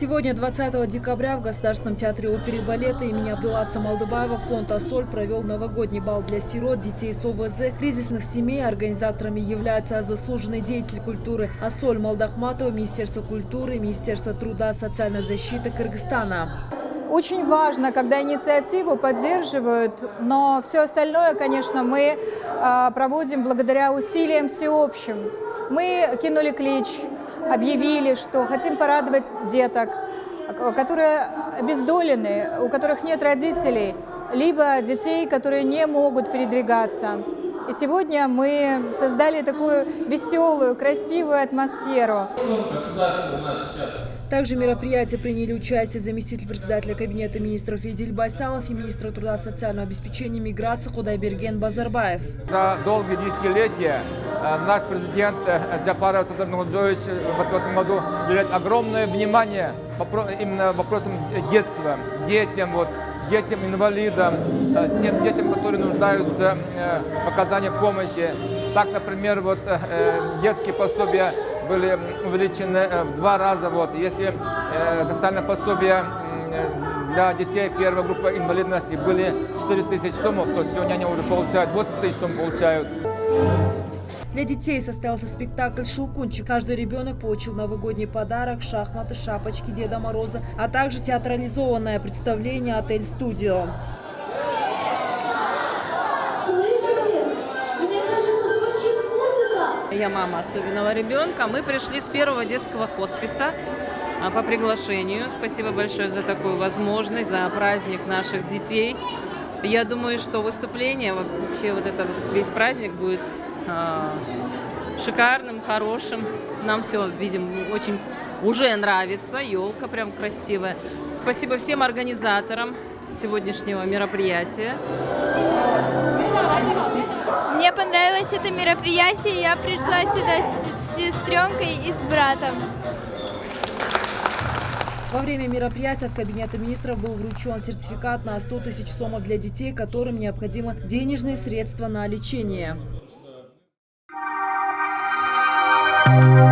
Сегодня, 20 декабря, в Государственном театре оперы и балета имени Абдуласа Малдыбаева фонд «Ассоль» провел новогодний бал для сирот, детей с ОВЗ, кризисных семей. Организаторами являются заслуженный деятель культуры «Ассоль» Малдахматова, Министерство культуры, Министерство труда социальной защиты Кыргызстана. Очень важно, когда инициативу поддерживают, но все остальное, конечно, мы а, проводим благодаря усилиям всеобщим. Мы кинули клич, объявили, что хотим порадовать деток, которые обездолены, у которых нет родителей, либо детей, которые не могут передвигаться. И сегодня мы создали такую веселую, красивую атмосферу. Также в мероприятии приняли участие заместитель председателя Кабинета министров Идиль Байсалов и министр труда и социального обеспечения и миграции Худайберген Базарбаев. За долгие десятилетия наш президент э, Джапаров Садар Нурджович в этом году уделяет огромное внимание именно вопросам детства, детям, вот, детям инвалидам, э, тем детям, которые нуждаются в оказании помощи. Так, например, вот детские пособия были увеличены э, в два раза. Вот. Если э, социальное пособие для детей первой группы инвалидности были 4 тысячи сумм, то сегодня они уже получают 8 тысяч сумм получают. Для детей состоялся спектакль «Шелкунчик». Каждый ребенок получил новогодний подарок, шахматы, шапочки Деда Мороза, а также театрализованное представление «Отель-студио». Я мама особенного ребенка. Мы пришли с первого детского хосписа а, по приглашению. Спасибо большое за такую возможность, за праздник наших детей. Я думаю, что выступление, вообще вот это весь праздник будет шикарным, хорошим. Нам все, видим, очень уже нравится. Елка прям красивая. Спасибо всем организаторам сегодняшнего мероприятия. Мне понравилось это мероприятие, я пришла сюда с сестренкой и с братом. Во время мероприятия от Кабинета министров был вручен сертификат на 100 тысяч сомов для детей, которым необходимо денежные средства на лечение. Thank you.